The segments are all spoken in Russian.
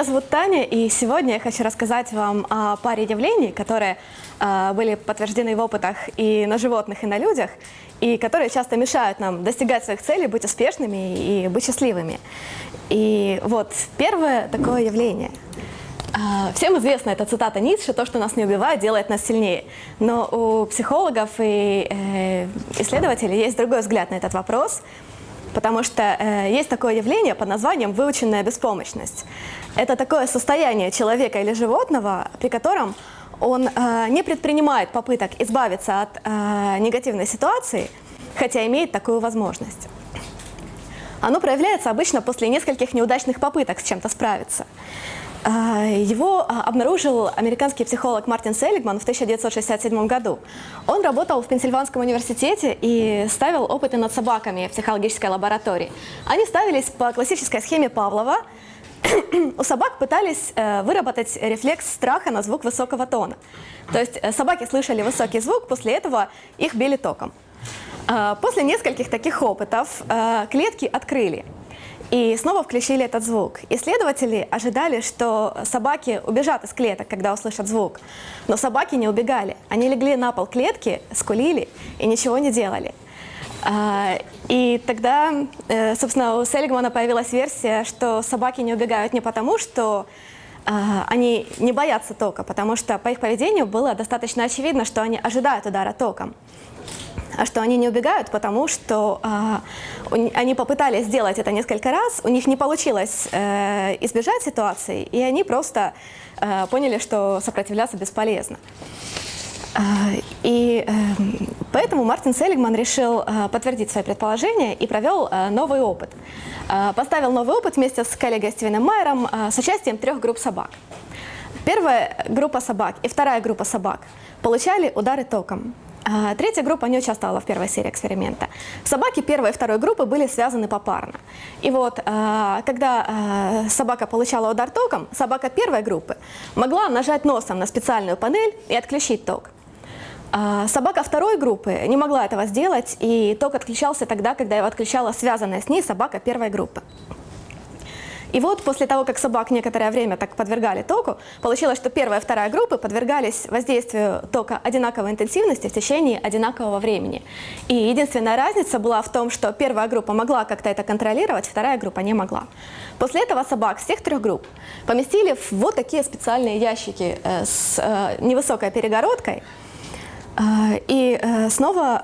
Меня зовут Таня, и сегодня я хочу рассказать вам о паре явлений, которые э, были подтверждены в опытах и на животных, и на людях, и которые часто мешают нам достигать своих целей, быть успешными и быть счастливыми. И вот первое такое явление. Э, всем известна эта цитата Ницше, то, что нас не убивает, делает нас сильнее. Но у психологов и э, исследователей есть другой взгляд на этот вопрос – Потому что э, есть такое явление под названием выученная беспомощность. Это такое состояние человека или животного, при котором он э, не предпринимает попыток избавиться от э, негативной ситуации, хотя имеет такую возможность. Оно проявляется обычно после нескольких неудачных попыток с чем-то справиться. А, его а, обнаружил американский психолог Мартин Селигман в 1967 году. Он работал в Пенсильванском университете и ставил опыты над собаками в психологической лаборатории. Они ставились по классической схеме Павлова. У собак пытались э, выработать рефлекс страха на звук высокого тона. То есть э, собаки слышали высокий звук, после этого их били током. А, после нескольких таких опытов э, клетки открыли. И снова включили этот звук. Исследователи ожидали, что собаки убежат из клеток, когда услышат звук. Но собаки не убегали. Они легли на пол клетки, скулили и ничего не делали. А, и тогда, э, собственно, у Селигмана появилась версия, что собаки не убегают не потому, что а, они не боятся тока, потому что по их поведению было достаточно очевидно, что они ожидают удара током а что они не убегают, потому что э, они попытались сделать это несколько раз, у них не получилось э, избежать ситуации, и они просто э, поняли, что сопротивляться бесполезно. Э, и э, поэтому Мартин Селигман решил э, подтвердить свои предположения и провел новый опыт. Поставил новый опыт вместе с коллегой Стивеном Майером с участием трех групп собак. Первая группа собак и вторая группа собак получали удары током. А, третья группа не участвовала в первой серии эксперимента. Собаки первой и второй группы были связаны попарно. И вот, а, когда а, собака получала удар током, собака первой группы могла нажать носом на специальную панель и отключить ток. Собака второй группы не могла этого сделать, и ток отключался тогда, когда его отключала связанная с ней собака первой группы. И вот после того, как собак некоторое время так подвергали току, получилось, что первая и вторая группы подвергались воздействию тока одинаковой интенсивности в течение одинакового времени. И единственная разница была в том, что первая группа могла как-то это контролировать, вторая группа не могла. После этого собак всех трех групп поместили в вот такие специальные ящики э, с э, невысокой перегородкой, а, и э, снова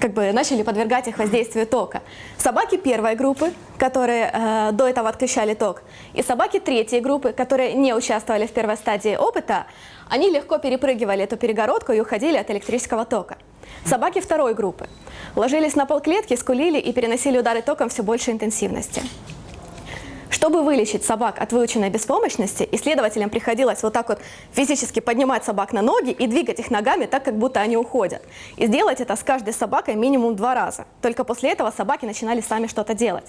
как бы начали подвергать их воздействию тока. Собаки первой группы, которые э, до этого отключали ток, и собаки третьей группы, которые не участвовали в первой стадии опыта, они легко перепрыгивали эту перегородку и уходили от электрического тока. Собаки второй группы ложились на пол клетки, скулили и переносили удары током все большей интенсивности. Чтобы вылечить собак от выученной беспомощности, исследователям приходилось вот так вот физически поднимать собак на ноги и двигать их ногами так, как будто они уходят. И сделать это с каждой собакой минимум два раза. Только после этого собаки начинали сами что-то делать.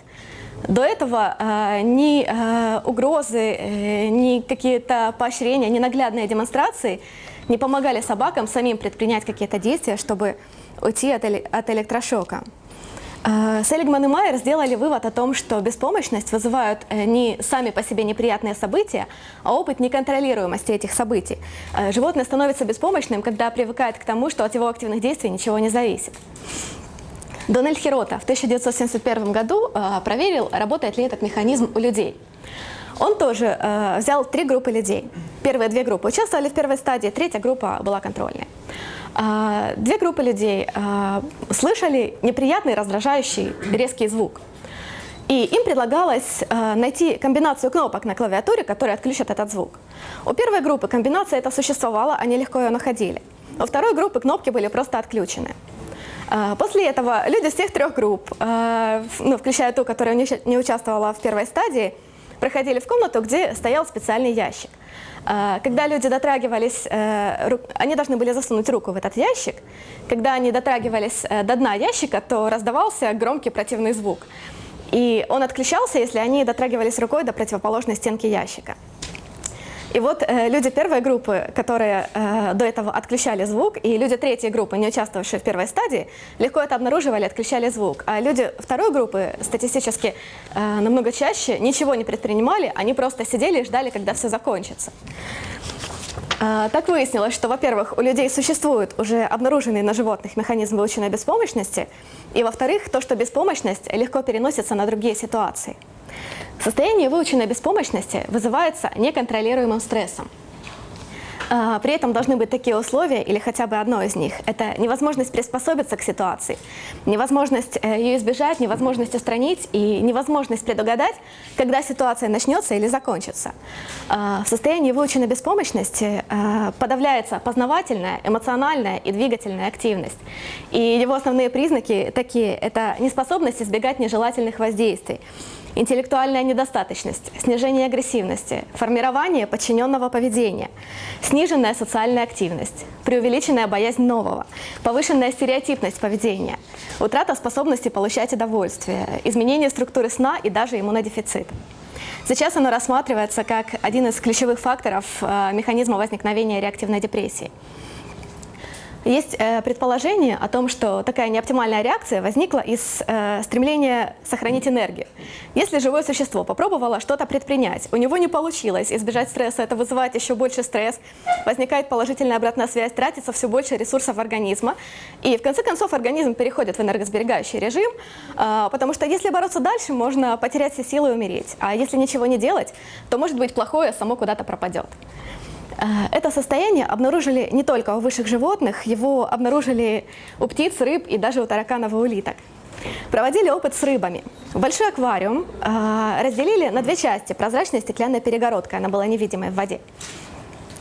До этого э, ни э, угрозы, э, ни какие-то поощрения, ни наглядные демонстрации не помогали собакам самим предпринять какие-то действия, чтобы уйти от, от электрошока. Э, Селигман и Майер сделали вывод о том, что беспомощность вызывают э, не сами по себе неприятные события, а опыт неконтролируемости этих событий. Э, животное становится беспомощным, когда привыкает к тому, что от его активных действий ничего не зависит. Дональд Хирота в 1971 году проверил, работает ли этот механизм у людей. Он тоже взял три группы людей. Первые две группы участвовали в первой стадии, третья группа была контрольной. А, две группы людей а, слышали неприятный, раздражающий, резкий звук. И им предлагалось а, найти комбинацию кнопок на клавиатуре, которые отключат этот звук. У первой группы комбинация эта существовала, они легко ее находили. У второй группы кнопки были просто отключены. После этого люди всех трех групп, ну, включая ту, которая не участвовала в первой стадии, проходили в комнату, где стоял специальный ящик. А, когда люди дотрагивались, э, они должны были засунуть руку в этот ящик. Когда они дотрагивались э, до дна ящика, то раздавался громкий противный звук. И он отключался, если они дотрагивались рукой до противоположной стенки ящика. И вот э, люди первой группы, которые э, до этого отключали звук, и люди третьей группы, не участвовавшие в первой стадии, легко это обнаруживали, отключали звук. А люди второй группы статистически э, намного чаще ничего не предпринимали, они просто сидели и ждали, когда все закончится. Э, так выяснилось, что, во-первых, у людей существует уже обнаруженный на животных механизм выученной беспомощности, и, во-вторых, то, что беспомощность легко переносится на другие ситуации. Состояние выученной беспомощности вызывается неконтролируемым стрессом. А, при этом должны быть такие условия, или хотя бы одно из них. Это невозможность приспособиться к ситуации, невозможность э, ее избежать, невозможность устранить и невозможность предугадать, когда ситуация начнется или закончится. А, в состоянии выученной беспомощности а, подавляется познавательная, эмоциональная и двигательная активность. И его основные признаки такие – это неспособность избегать нежелательных воздействий, интеллектуальная недостаточность, снижение агрессивности, формирование подчиненного поведения, сниженная социальная активность, преувеличенная боязнь нового, повышенная стереотипность поведения, утрата способности получать удовольствие, изменение структуры сна и даже иммунодефицит. Сейчас оно рассматривается как один из ключевых факторов э, механизма возникновения реактивной депрессии. Есть э, предположение о том, что такая неоптимальная реакция возникла из э, стремления сохранить энергию. Если живое существо попробовало что-то предпринять, у него не получилось избежать стресса, это вызывает еще больше стресс, возникает положительная обратная связь, тратится все больше ресурсов организма, и в конце концов организм переходит в энергосберегающий режим, э, потому что если бороться дальше, можно потерять все силы и умереть, а если ничего не делать, то может быть плохое само куда-то пропадет. Э, это состояние обнаружили не только у высших животных, его обнаружили у птиц, рыб и даже у тараканов и улиток. Проводили опыт с рыбами. Большой аквариум э, разделили на две части. Прозрачная стеклянная перегородка, она была невидимой в воде.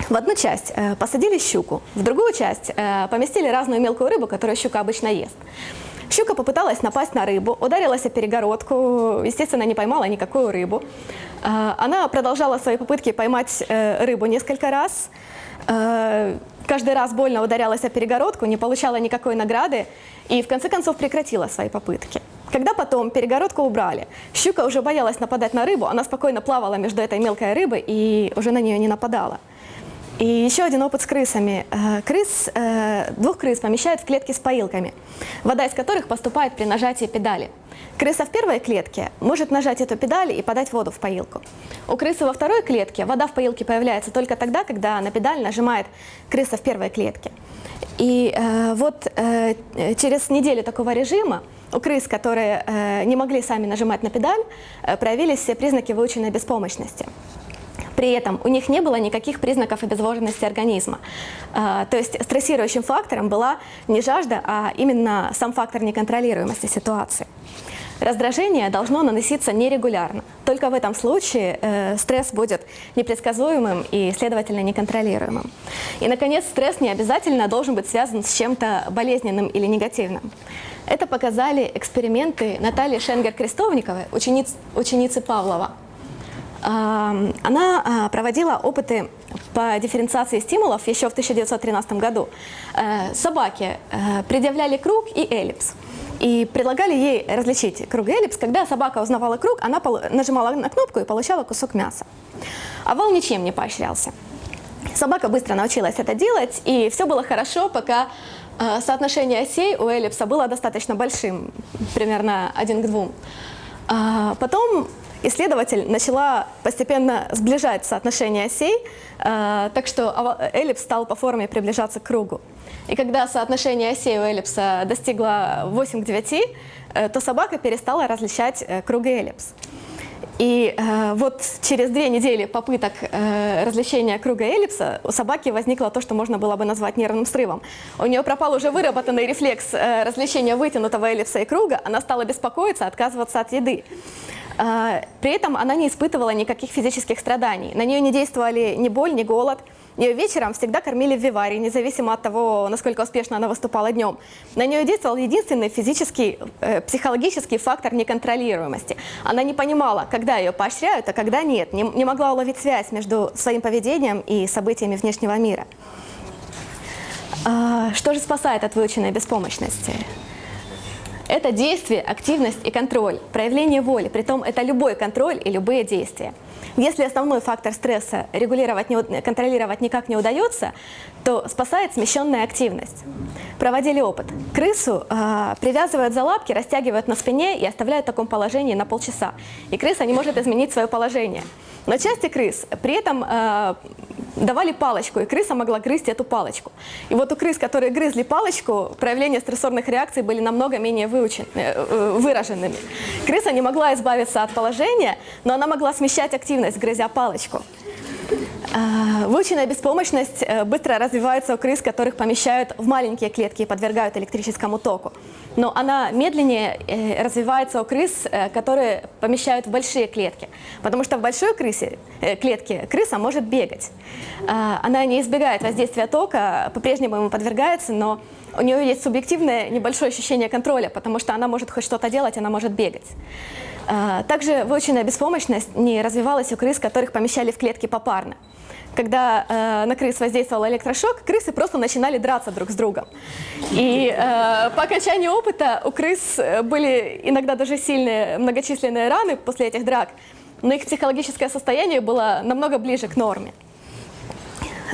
В одну часть э, посадили щуку, в другую часть поместили разную мелкую рыбу, которую щука обычно ест. Щука попыталась напасть на рыбу, ударилась о перегородку, естественно, не поймала никакую рыбу. А, она продолжала свои попытки поймать э, рыбу несколько раз. Э, каждый раз больно ударялась о перегородку, не получала никакой награды и в конце концов прекратила свои попытки. Когда потом перегородку убрали, щука уже боялась нападать на рыбу, она спокойно плавала между этой мелкой рыбой и уже на нее не нападала. И еще один опыт с крысами. Э, крыс, э, двух крыс помещают в клетки с поилками, вода из которых поступает при нажатии педали. Крыса в первой клетке может нажать эту педаль и подать воду в поилку. У крысы во второй клетке вода в поилке появляется только тогда, когда на педаль нажимает крыса в первой клетке. И э, вот через неделю такого режима у крыс, которые не могли сами нажимать на педаль, э, проявились все признаки выученной беспомощности. При этом у них не было никаких признаков обезвоженности организма. А, то есть стрессирующим фактором была не жажда, а именно сам фактор неконтролируемости ситуации. Раздражение должно наноситься нерегулярно. Только в этом случае э, стресс будет непредсказуемым и, следовательно, неконтролируемым. И, наконец, стресс не обязательно должен быть связан с чем-то болезненным или негативным. Это показали эксперименты Натальи Шенгер-Крестовниковой, учениц, ученицы Павлова она а, проводила опыты по дифференциации стимулов еще в 1913 году. Э, собаке э, предъявляли круг и эллипс. И предлагали ей различить круг и эллипс. Когда собака узнавала круг, она нажимала на кнопку и получала кусок мяса. А вол ничем не поощрялся. Собака быстро научилась это делать, и все было хорошо, пока э, соотношение осей у эллипса было достаточно большим, примерно один к двум. А потом исследователь начала постепенно сближать соотношение осей, э, так что эллипс стал по форме приближаться к кругу. И когда соотношение осей у эллипса достигло 8 к 9, э, то собака перестала различать э, круг и эллипс. И э, вот через две недели попыток э, различения круга эллипса у собаки возникло то, что можно было бы назвать нервным срывом. У нее пропал уже выработанный рефлекс э, различения вытянутого эллипса и круга, она стала беспокоиться, отказываться от еды. А, при этом она не испытывала никаких физических страданий. На нее не действовали ни боль, ни голод. Ее вечером всегда кормили в виваре, независимо от того, насколько успешно она выступала днем. На нее действовал единственный физический, э, психологический фактор неконтролируемости. Она не понимала, когда ее поощряют, а когда нет. Не, не могла уловить связь между своим поведением и событиями внешнего мира. А, что же спасает от выученной беспомощности? Это действие, активность и контроль, проявление воли, притом это любой контроль и любые действия. Если основной фактор стресса регулировать, контролировать никак не удается, то спасает смещенная активность. Проводили опыт. Крысу э, привязывают за лапки, растягивают на спине и оставляют в таком положении на полчаса. И крыса не может изменить свое положение. Но части крыс при этом э, давали палочку, и крыса могла грызть эту палочку. И вот у крыс, которые грызли палочку, проявления стрессорных реакций были намного менее выучен, э, э, выраженными. Крыса не могла избавиться от положения, но она могла смещать активность, грызя палочку. А, выученная беспомощность э, быстро развивается у крыс, которых помещают в маленькие клетки и подвергают электрическому току. Но она медленнее э, развивается у крыс, э, которые помещают в большие клетки. Потому что в большой крысе, клетке крыса может бегать. А, она не избегает воздействия тока, по-прежнему ему подвергается, но у нее есть субъективное небольшое ощущение контроля, потому что она может хоть что-то делать, она может бегать. А, также выученная беспомощность не развивалась у крыс, которых помещали в клетки попарно. Когда э, на крыс воздействовал электрошок, крысы просто начинали драться друг с другом. И э, по окончании опыта у крыс были иногда даже сильные многочисленные раны после этих драк, но их психологическое состояние было намного ближе к норме.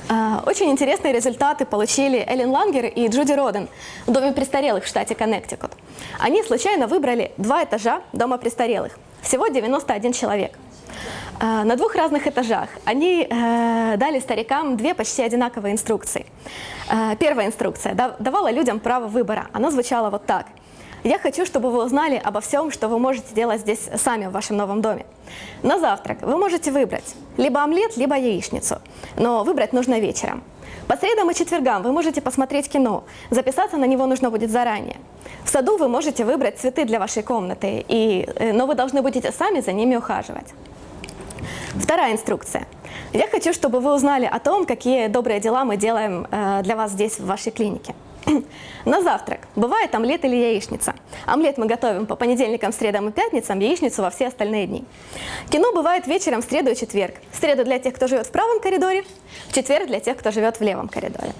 А, очень интересные результаты получили Эллен Лангер и Джуди Роден в доме престарелых в штате Коннектикут. Они случайно выбрали два этажа дома престарелых, всего 91 человек. А, на двух разных этажах они э, дали старикам две почти одинаковые инструкции. А, первая инструкция давала людям право выбора. Она звучала вот так – я хочу, чтобы вы узнали обо всем, что вы можете делать здесь сами в вашем новом доме. На завтрак вы можете выбрать либо омлет, либо яичницу, но выбрать нужно вечером. По средам и четвергам вы можете посмотреть кино, записаться на него нужно будет заранее. В саду вы можете выбрать цветы для вашей комнаты, и, э, но вы должны будете сами за ними ухаживать. Вторая инструкция. Я хочу, чтобы вы узнали о том, какие добрые дела мы делаем э, для вас здесь, в вашей клинике. На завтрак бывает омлет или яичница. Омлет мы готовим по понедельникам, средам и пятницам, яичницу во все остальные дни. Кино бывает вечером в среду и четверг. В среду для тех, кто живет в правом коридоре, в четверг для тех, кто живет в левом коридоре.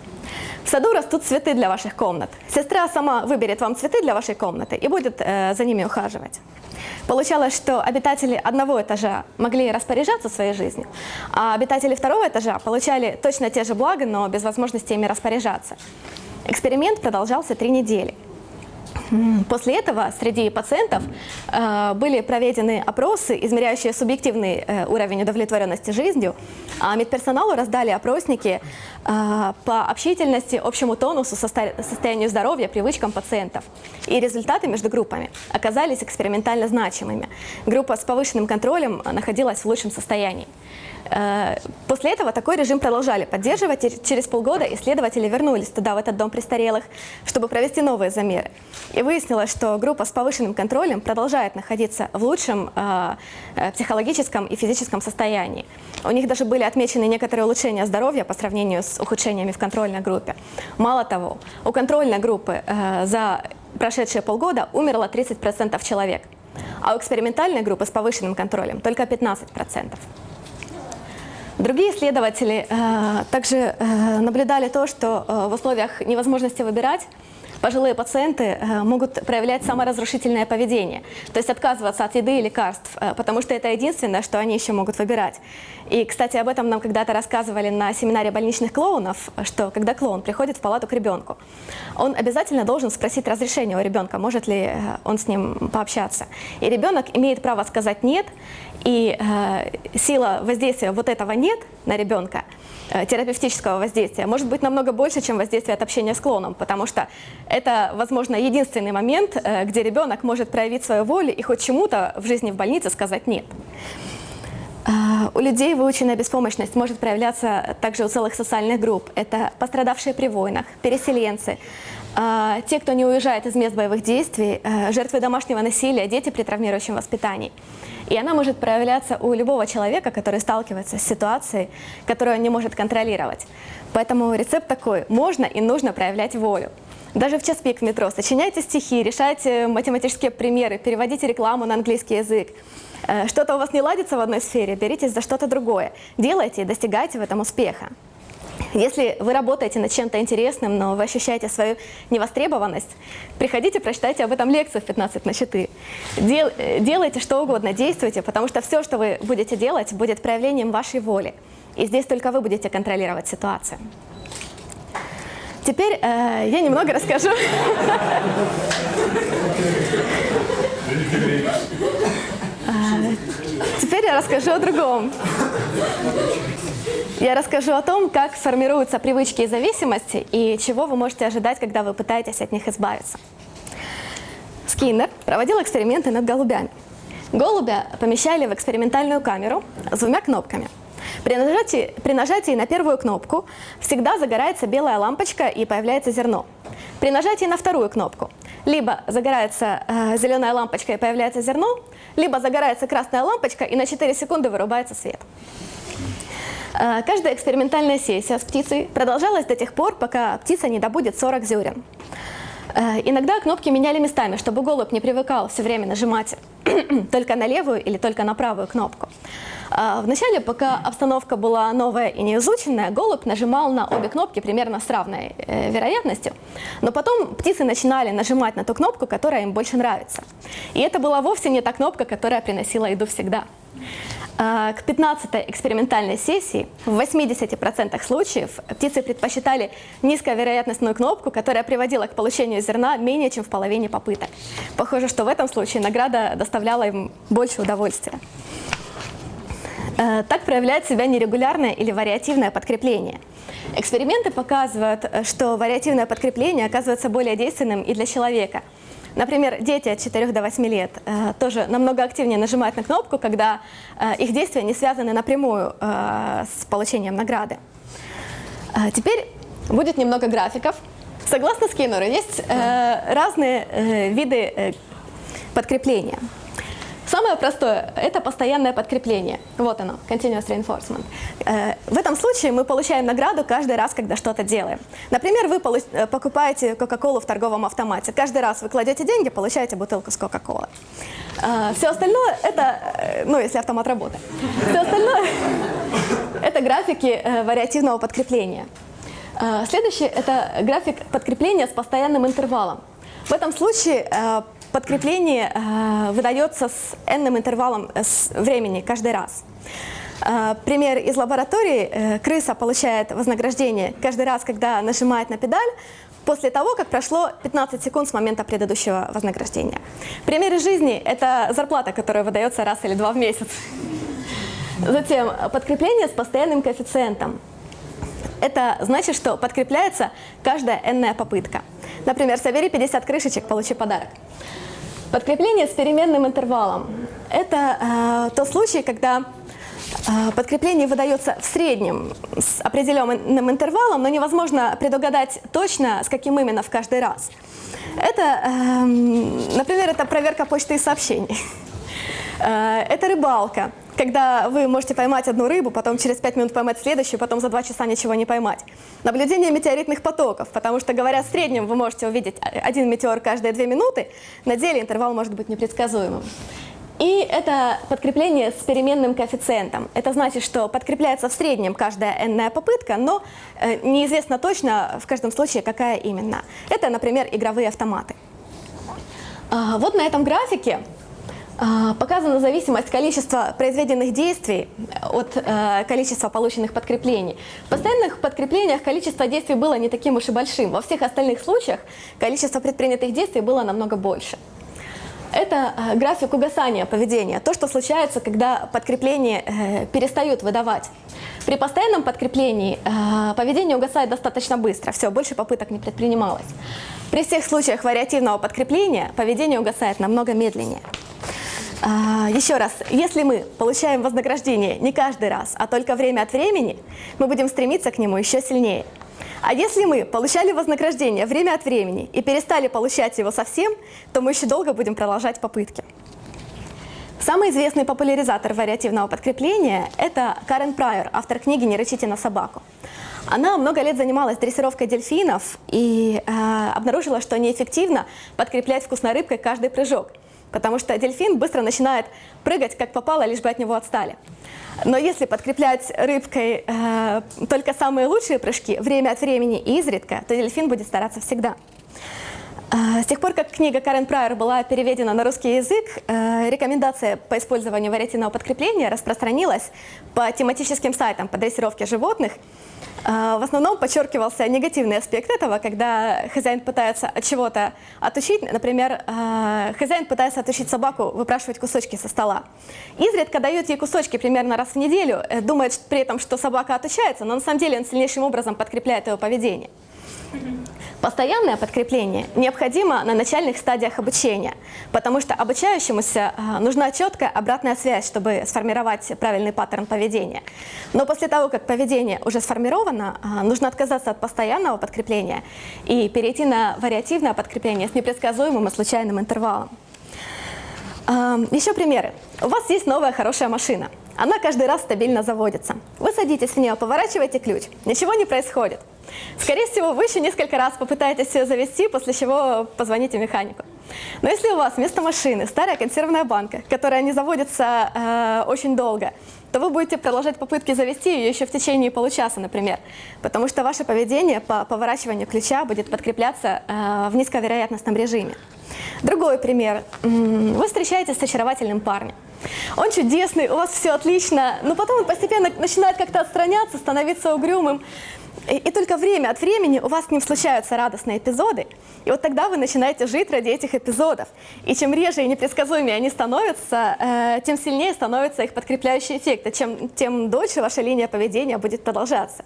Саду растут цветы для ваших комнат. Сестра сама выберет вам цветы для вашей комнаты и будет э, за ними ухаживать. Получалось, что обитатели одного этажа могли распоряжаться своей жизнью, а обитатели второго этажа получали точно те же блага, но без возможности ими распоряжаться. Эксперимент продолжался три недели. После этого среди пациентов э, были проведены опросы, измеряющие субъективный э, уровень удовлетворенности жизнью, а медперсоналу раздали опросники по общительности, общему тонусу, состоянию здоровья, привычкам пациентов. И результаты между группами оказались экспериментально значимыми. Группа с повышенным контролем находилась в лучшем состоянии. Э, после этого такой режим продолжали поддерживать, и через полгода исследователи вернулись туда, в этот дом престарелых, чтобы провести новые замеры. И выяснилось, что группа с повышенным контролем продолжает находиться в лучшем э, э, психологическом и физическом состоянии. У них даже были отмечены некоторые улучшения здоровья по сравнению с ухудшениями в контрольной группе. Мало того, у контрольной группы э, за прошедшие полгода умерло 30% человек, а у экспериментальной группы с повышенным контролем только 15%. Другие исследователи э, также э, наблюдали то, что э, в условиях невозможности выбирать пожилые пациенты э, могут проявлять саморазрушительное поведение, то есть отказываться от еды и лекарств, э, потому что это единственное, что они еще могут выбирать. И, кстати, об этом нам когда-то рассказывали на семинаре больничных клоунов, что когда клоун приходит в палату к ребенку, он обязательно должен спросить разрешение у ребенка, может ли э, он с ним пообщаться. И ребенок имеет право сказать «нет», и э, сила воздействия вот этого «нет» на ребенка – Э, терапевтического воздействия может быть намного больше, чем воздействие от общения с клоном, потому что это, возможно, единственный момент, э, где ребенок может проявить свою волю и хоть чему-то в жизни в больнице сказать «нет». Э, у людей выученная беспомощность может проявляться также у целых социальных групп. Это пострадавшие при войнах, переселенцы, те, кто не уезжает из мест боевых действий, жертвы домашнего насилия, дети при травмирующем воспитании. И она может проявляться у любого человека, который сталкивается с ситуацией, которую он не может контролировать. Поэтому рецепт такой – можно и нужно проявлять волю. Даже в час пик в метро сочиняйте стихи, решайте математические примеры, переводите рекламу на английский язык. Э, что-то у вас не ладится в одной сфере, беритесь за что-то другое. Делайте и достигайте в этом успеха. Если вы работаете над чем-то интересным, но вы ощущаете свою невостребованность, приходите, прочитайте об этом лекцию в 15 на 4. Дел, э, делайте что угодно, действуйте, потому что все, что вы будете делать, будет проявлением вашей воли. И здесь только вы будете контролировать ситуацию. Теперь э, я немного расскажу. Теперь я расскажу о другом. Я расскажу о том, как формируются привычки и зависимости, и чего вы можете ожидать, когда вы пытаетесь от них избавиться. Скиннер проводил эксперименты над голубями. Голубя помещали в экспериментальную камеру с двумя кнопками. При нажатии, при нажатии на первую кнопку всегда загорается белая лампочка и появляется зерно. При нажатии на вторую кнопку либо загорается э, зеленая лампочка и появляется зерно, либо загорается красная лампочка и на 4 секунды вырубается свет. Э, каждая экспериментальная сессия с птицей продолжалась до тех пор, пока птица не добудет 40 зерен. Э, иногда кнопки меняли местами, чтобы голубь не привыкал все время нажимать только на левую или только на правую кнопку. Э, Вначале, пока обстановка была новая и неизученная, голубь нажимал на обе кнопки примерно с равной вероятностью, но потом птицы начинали нажимать на ту кнопку, которая им больше нравится. И это была вовсе не та кнопка, которая приносила еду всегда. А, к 15-й экспериментальной сессии в 80% случаев птицы предпочитали низковероятностную кнопку, которая приводила к получению зерна менее чем в половине попыток. Похоже, что в этом случае награда доставляла им больше удовольствия. А, так проявляет себя нерегулярное или вариативное подкрепление. Эксперименты показывают, что вариативное подкрепление оказывается более действенным и для человека – Например, дети от 4 до 8 лет э, тоже намного активнее нажимают на кнопку, когда э, их действия не связаны напрямую э, с получением награды. Э, теперь будет немного графиков. Согласно Скиннеру, есть э, разные э, виды э, подкрепления. Самое простое – это постоянное подкрепление. Вот оно, continuous reinforcement. Э, в этом случае мы получаем награду каждый раз, когда что-то делаем. Например, вы э, покупаете Кока-Колу в торговом автомате. Каждый раз вы кладете деньги, получаете бутылку с Кока-Колы. Э, Все остальное – это, ну, если автомат работает. Все остальное – это графики вариативного подкрепления. Следующий – это график подкрепления с постоянным интервалом. В этом случае подкрепление э, выдается с n интервалом э, с времени каждый раз. Э, пример из лаборатории. Э, крыса получает вознаграждение каждый раз, когда нажимает на педаль, после того, как прошло 15 секунд с момента предыдущего вознаграждения. Пример из жизни – это зарплата, которая выдается раз или два в месяц. Затем подкрепление с постоянным коэффициентом. Это значит, что подкрепляется каждая n попытка. Например, собери 50 крышечек, получи подарок. Подкрепление с переменным интервалом. Это э, тот случай, когда э, подкрепление выдается в среднем с определенным интервалом, но невозможно предугадать точно, с каким именно в каждый раз. Это, э, например, это проверка почты и сообщений. Э, это рыбалка когда вы можете поймать одну рыбу, потом через 5 минут поймать следующую, потом за 2 часа ничего не поймать. Наблюдение метеоритных потоков, потому что, говоря в среднем, вы можете увидеть один метеор каждые 2 минуты, на деле интервал может быть непредсказуемым. И это подкрепление с переменным коэффициентом. Это значит, что подкрепляется в среднем каждая n попытка, но э, неизвестно точно в каждом случае, какая именно. Это, например, игровые автоматы. А, вот на этом графике показана зависимость количества произведенных действий от э, количества полученных подкреплений. В постоянных подкреплениях количество действий было не таким уж и большим. Во всех остальных случаях количество предпринятых действий было намного больше. Это э, график угасания поведения, то, что случается, когда подкрепление э, перестают выдавать. При постоянном подкреплении э, поведение угасает достаточно быстро, все, больше попыток не предпринималось. При всех случаях вариативного подкрепления поведение угасает намного медленнее. А, еще раз, если мы получаем вознаграждение не каждый раз, а только время от времени, мы будем стремиться к нему еще сильнее. А если мы получали вознаграждение время от времени и перестали получать его совсем, то мы еще долго будем продолжать попытки. Самый известный популяризатор вариативного подкрепления – это Карен Прайер, автор книги «Не рычите на собаку». Она много лет занималась дрессировкой дельфинов и э, обнаружила, что неэффективно подкреплять вкусной рыбкой каждый прыжок – потому что дельфин быстро начинает прыгать, как попало, лишь бы от него отстали. Но если подкреплять рыбкой э, только самые лучшие прыжки, время от времени и изредка, то дельфин будет стараться всегда. Э, с тех пор, как книга Карен Прайер была переведена на русский язык, э, рекомендация по использованию вариативного подкрепления распространилась по тематическим сайтам по дрессировке животных, в основном подчеркивался негативный аспект этого, когда хозяин пытается от чего-то отучить, например, а, хозяин пытается отучить собаку выпрашивать кусочки со стола. Изредка дает ей кусочки примерно раз в неделю, э, думает при этом, что собака отучается, но на самом деле он сильнейшим образом подкрепляет его поведение. Постоянное подкрепление необходимо на начальных стадиях обучения, потому что обучающемуся а, нужна четкая обратная связь, чтобы сформировать правильный паттерн поведения. Но после того, как поведение уже сформировано, а, нужно отказаться от постоянного подкрепления и перейти на вариативное подкрепление с непредсказуемым и случайным интервалом. Еще примеры. У вас есть новая хорошая машина. Она каждый раз стабильно заводится. Вы садитесь в нее, поворачиваете ключ. Ничего не происходит. Скорее всего, вы еще несколько раз попытаетесь ее завести, после чего позвоните механику. Но если у вас вместо машины старая консервная банка, которая не заводится э, очень долго, то вы будете продолжать попытки завести ее еще в течение получаса, например, потому что ваше поведение по поворачиванию ключа будет подкрепляться э, в низковероятностном режиме. Другой пример. Вы встречаетесь с очаровательным парнем. Он чудесный, у вас все отлично, но потом он постепенно начинает как-то отстраняться, становиться угрюмым. И, и только время от времени у вас с ним случаются радостные эпизоды, и вот тогда вы начинаете жить ради этих эпизодов. И чем реже и непредсказуемее они становятся, э, тем сильнее становится их подкрепляющий эффект, и чем, тем дольше ваша линия поведения будет продолжаться.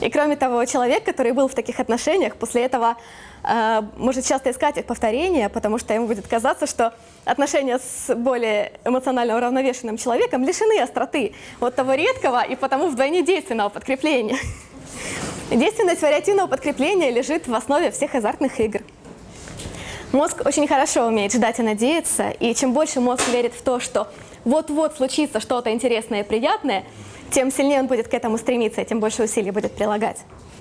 И кроме того, человек, который был в таких отношениях, после этого э, может часто искать их повторения, потому что ему будет казаться, что отношения с более эмоционально уравновешенным человеком лишены остроты, вот того редкого и потому вдвойне действенного подкрепления. Действенность вариативного подкрепления лежит в основе всех азартных игр. Мозг очень хорошо умеет ждать и надеяться, и чем больше мозг верит в то, что вот-вот случится что-то интересное и приятное, тем сильнее он будет к этому стремиться, тем больше усилий будет прилагать.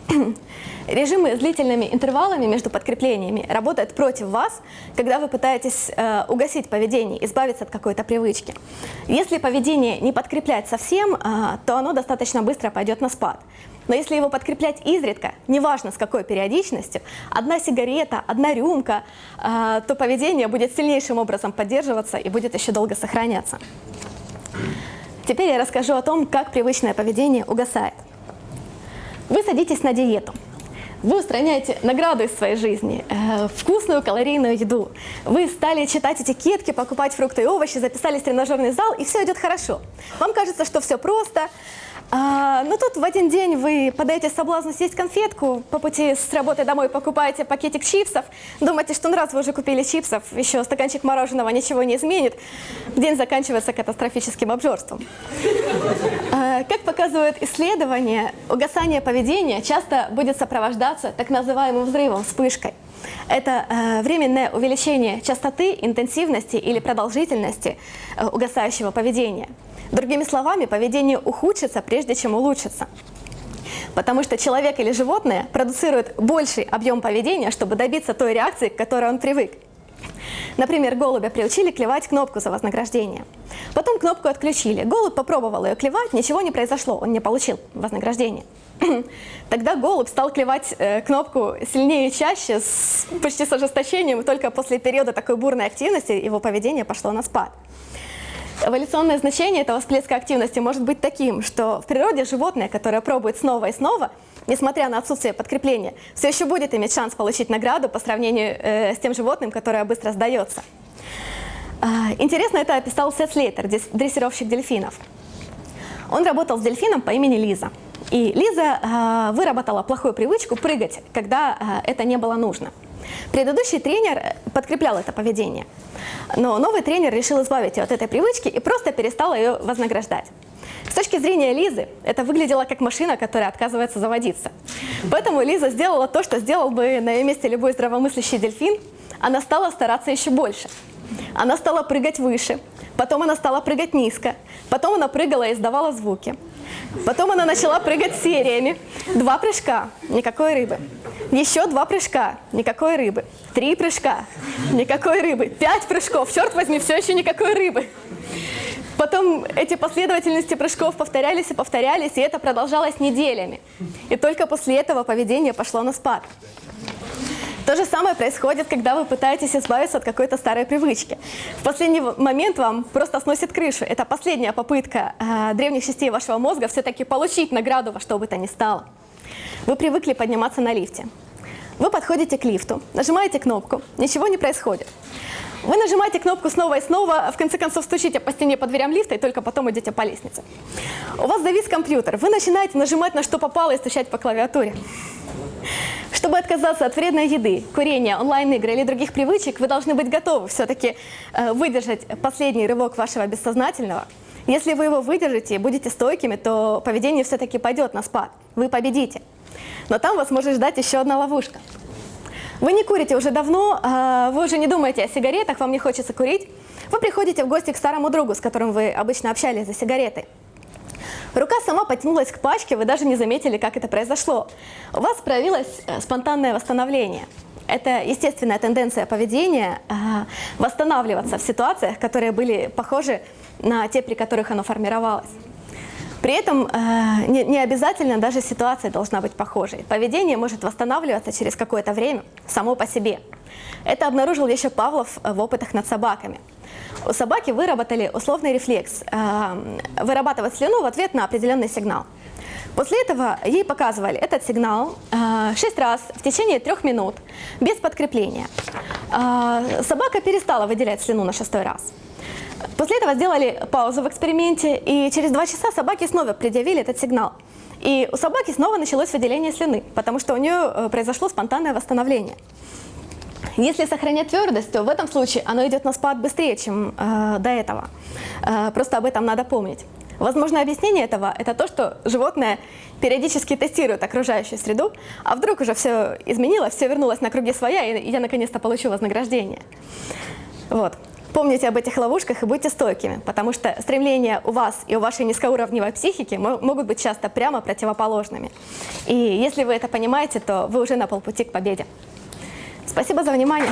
Режимы с длительными интервалами между подкреплениями работают против вас, когда вы пытаетесь э, угасить поведение, избавиться от какой-то привычки. Если поведение не подкреплять совсем, э, то оно достаточно быстро пойдет на спад. Но если его подкреплять изредка, неважно с какой периодичностью, одна сигарета, одна рюмка, э, то поведение будет сильнейшим образом поддерживаться и будет еще долго сохраняться. Теперь я расскажу о том, как привычное поведение угасает. Вы садитесь на диету. Вы устраняете награду из своей жизни, э, вкусную калорийную еду. Вы стали читать этикетки, покупать фрукты и овощи, записались в тренажерный зал, и все идет хорошо. Вам кажется, что все просто, а, ну тут в один день вы подаете соблазну съесть конфетку, по пути с работы домой покупаете пакетик чипсов, думаете, что ну раз вы уже купили чипсов, еще стаканчик мороженого ничего не изменит, день заканчивается катастрофическим обжорством. А, как показывают исследования, угасание поведения часто будет сопровождаться так называемым взрывом, вспышкой. Это э, временное увеличение частоты, интенсивности или продолжительности э, угасающего поведения. Другими словами, поведение ухудшится, прежде чем улучшится. Потому что человек или животное продуцирует больший объем поведения, чтобы добиться той реакции, к которой он привык. Например, голубя приучили клевать кнопку за вознаграждение. Потом кнопку отключили. Голубь попробовал ее клевать, ничего не произошло, он не получил вознаграждение. Тогда голубь стал клевать э, кнопку сильнее и чаще, с, почти с ожесточением, и только после периода такой бурной активности его поведение пошло на спад. Эволюционное значение этого всплеска активности может быть таким, что в природе животное, которое пробует снова и снова, несмотря на отсутствие подкрепления, все еще будет иметь шанс получить награду по сравнению э, с тем животным, которое быстро сдается. Э, интересно это описал Сет Слейтер, дрессировщик дельфинов. Он работал с дельфином по имени Лиза. И Лиза э, выработала плохую привычку прыгать, когда э, это не было нужно. Предыдущий тренер подкреплял это поведение, но новый тренер решил избавить ее от этой привычки и просто перестал ее вознаграждать. С точки зрения Лизы, это выглядело как машина, которая отказывается заводиться. Поэтому Лиза сделала то, что сделал бы на ее месте любой здравомыслящий дельфин. Она стала стараться еще больше. Она стала прыгать выше, потом она стала прыгать низко, потом она прыгала и издавала звуки. Потом она начала прыгать сериями. Два прыжка, никакой рыбы. Еще два прыжка, никакой рыбы. Три прыжка, никакой рыбы. Пять прыжков, черт возьми, все еще никакой рыбы. Потом эти последовательности прыжков повторялись и повторялись, и это продолжалось неделями. И только после этого поведение пошло на спад. То же самое происходит, когда вы пытаетесь избавиться от какой-то старой привычки. В последний момент вам просто сносит крышу. Это последняя попытка э, древних частей вашего мозга все-таки получить награду во что бы то ни стало. Вы привыкли подниматься на лифте. Вы подходите к лифту, нажимаете кнопку, ничего не происходит. Вы нажимаете кнопку снова и снова, в конце концов стучите по стене по дверям лифта и только потом идете по лестнице. У вас завис компьютер, вы начинаете нажимать на что попало и стучать по клавиатуре. Чтобы отказаться от вредной еды, курения, онлайн-игр или других привычек, вы должны быть готовы все-таки э, выдержать последний рывок вашего бессознательного. Если вы его выдержите и будете стойкими, то поведение все-таки пойдет на спад. Вы победите. Но там вас может ждать еще одна ловушка. Вы не курите уже давно, э, вы уже не думаете о сигаретах, вам не хочется курить. Вы приходите в гости к старому другу, с которым вы обычно общались за сигаретой. Рука сама потянулась к пачке, вы даже не заметили, как это произошло. У вас проявилось э, спонтанное восстановление. Это естественная тенденция поведения э, восстанавливаться в ситуациях, которые были похожи на те, при которых оно формировалось. При этом э, не, не обязательно даже ситуация должна быть похожей. Поведение может восстанавливаться через какое-то время само по себе. Это обнаружил еще Павлов в опытах над собаками. У собаки выработали условный рефлекс э, вырабатывать слюну в ответ на определенный сигнал. После этого ей показывали этот сигнал э, 6 раз в течение трех минут без подкрепления. Э, собака перестала выделять слюну на шестой раз. После этого сделали паузу в эксперименте, и через два часа собаки снова предъявили этот сигнал. И у собаки снова началось выделение слюны, потому что у нее э, произошло спонтанное восстановление. Если сохранять твердость, то в этом случае оно идет на спад быстрее, чем э, до этого. Э, просто об этом надо помнить. Возможно, объяснение этого – это то, что животное периодически тестирует окружающую среду, а вдруг уже все изменилось, все вернулось на круги своя, и я наконец-то получу вознаграждение. Вот. Помните об этих ловушках и будьте стойкими, потому что стремления у вас и у вашей низкоуровневой психики могут быть часто прямо противоположными. И если вы это понимаете, то вы уже на полпути к победе. Спасибо за внимание.